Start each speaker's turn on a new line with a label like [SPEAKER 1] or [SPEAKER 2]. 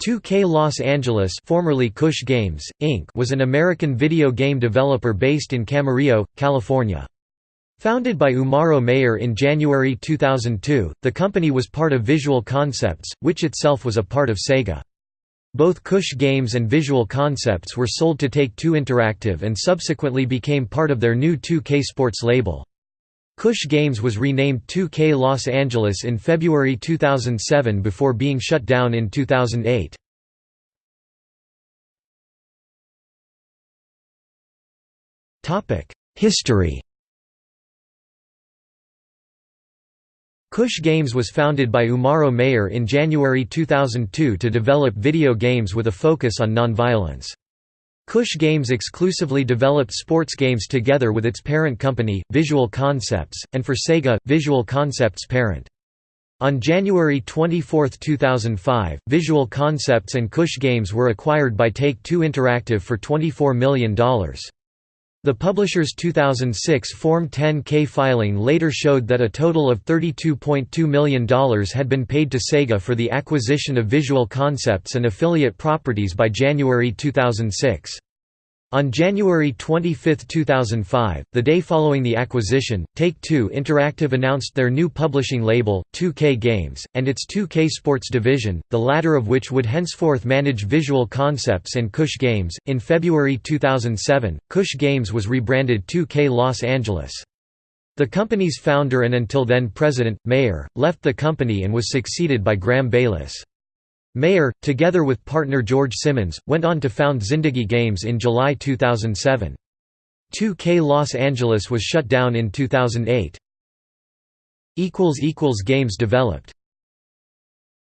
[SPEAKER 1] 2K Los Angeles formerly Kush Games, Inc. was an American video game developer based in Camarillo, California. Founded by Umrao Mayer in January 2002, the company was part of Visual Concepts, which itself was a part of Sega. Both Kush Games and Visual Concepts were sold to Take-Two Interactive and subsequently became part of their new 2K Sports label. Kush Games was renamed 2K Los Angeles in February 2007 before being shut down in 2008. History Kush Games was founded by Umrao Mayer in January 2002 to develop video games with a focus on non-violence. Kush Games exclusively developed sports games together with its parent company, Visual Concepts, and for Sega, Visual Concepts parent. On January 24, 2005, Visual Concepts and Kush Games were acquired by Take-Two Interactive for $24 million. The publisher's 2006 Form 10-K filing later showed that a total of $32.2 million had been paid to Sega for the acquisition of Visual Concepts and affiliate properties by January 2006. On January 25, 2005, the day following the acquisition, Take-Two Interactive announced their new publishing label, 2K Games, and its 2K Sports division, the latter of which would henceforth manage Visual Concepts and Kush Games. In February 2007, Kush Games was rebranded 2K Los Angeles. The company's founder and until then president, Mayer, left the company and was succeeded by Graham Bayliss. Mayer, together with partner George Simmons, went on to found Zindagi Games in July 2007. 2K Los Angeles was shut down in 2008. Games developed